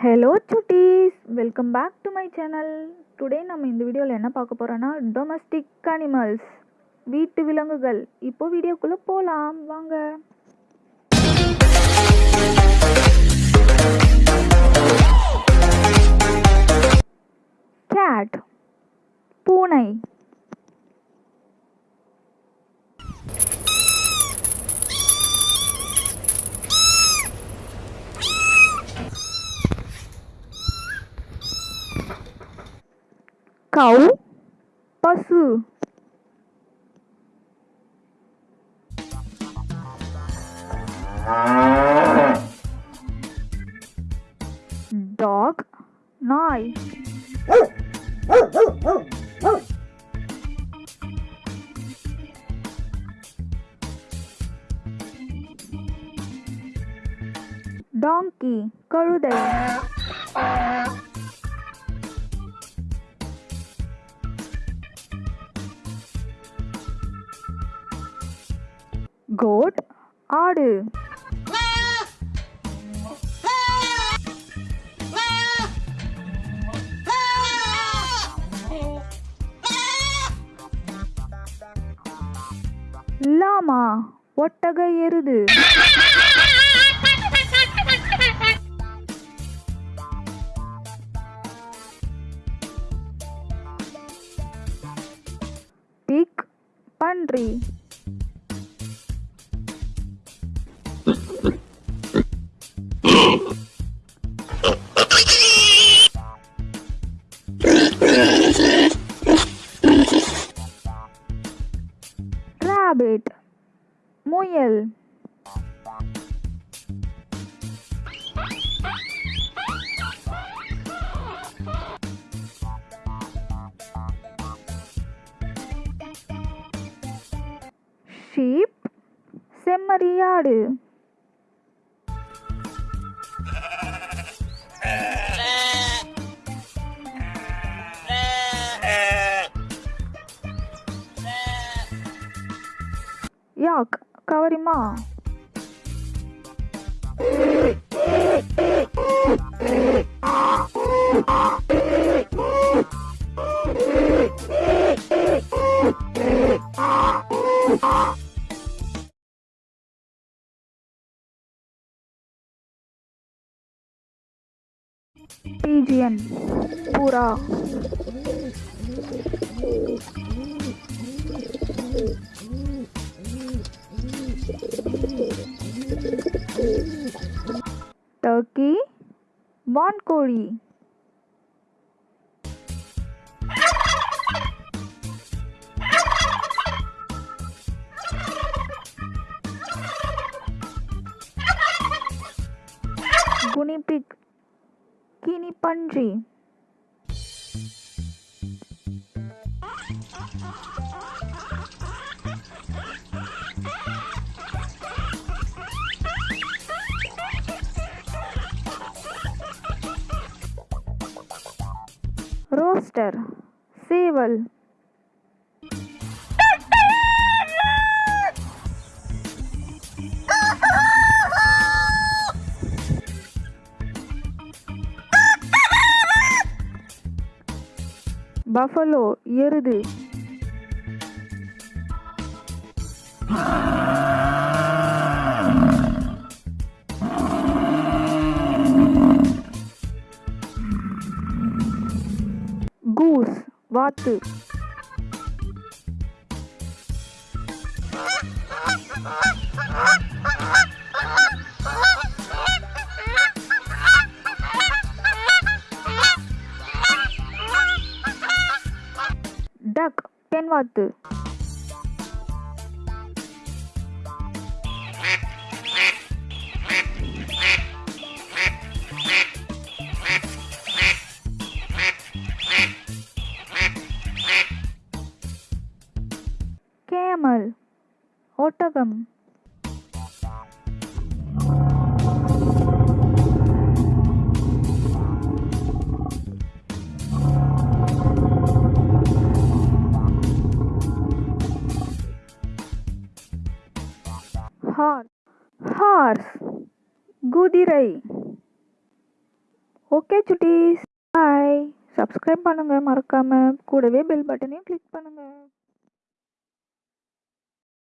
Hello Chutties welcome back to my channel today நம்ம இந்த வீடியோவில் என்ன பார்க்க போகிறோன்னா டொமஸ்டிக் அனிமல்ஸ் வீட்டு விலங்குகள். இப்போ வீடியோக்குள்ளே போகலாம் வாங்க. கேட் பூனை கவு பசு டாக் நாய் டாங்கி கழுதை கோட் ஆடு. லாமா ஒட்டக எருது. பிக் பன்றி. Sheep Semariyaadu. கவரிமா? Pigeon புறா टर्की मॉनकोड़ी गुनी पिग कीनी पंजी। ரோஸ்டர் சேவல். பஃபலோ எருது. கூஸ் வாத்து. டக் பெண் ஒட்டகம் ஹார். ஹார்ஸ் குதிரை. ஓகே சுட்டீஸ். பாய். சப்ஸ்கிரைப் பண்ணுங்கள் மறக்காமல் கூடவே பெல் பட்டனையும் கிளிக் பண்ணுங்கள்